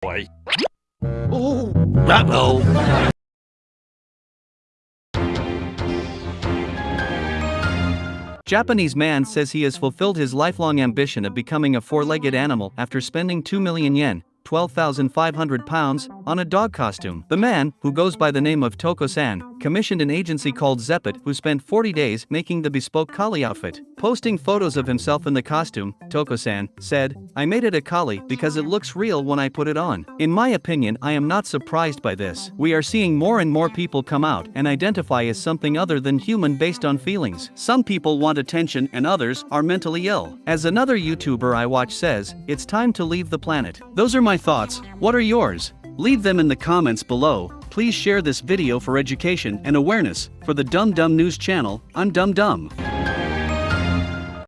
boy. Oh, uh-oh. Japanese man says he has fulfilled his lifelong ambition of becoming a four-legged animal after spending 2 million yen, 12,500 pounds, on a dog costume. The man, who goes by the name of Toco-san, commissioned an agency called Zeppet who spent 40 days making the bespoke collie outfit. Posting photos of himself in the costume, Toco-san said, I made it a collie because it looks real when I put it on. In my opinion I am not surprised by this. We are seeing more and more people come out and identify as something other than human based on feelings. Some people want attention and others are mentally ill. As another YouTuber I watch says, it's time to leave the planet. Those are my thoughts, what are yours? Leave them in the comments below. Please share this video for education and awareness. For the Dum Dum News channel, I'm Dum Dum.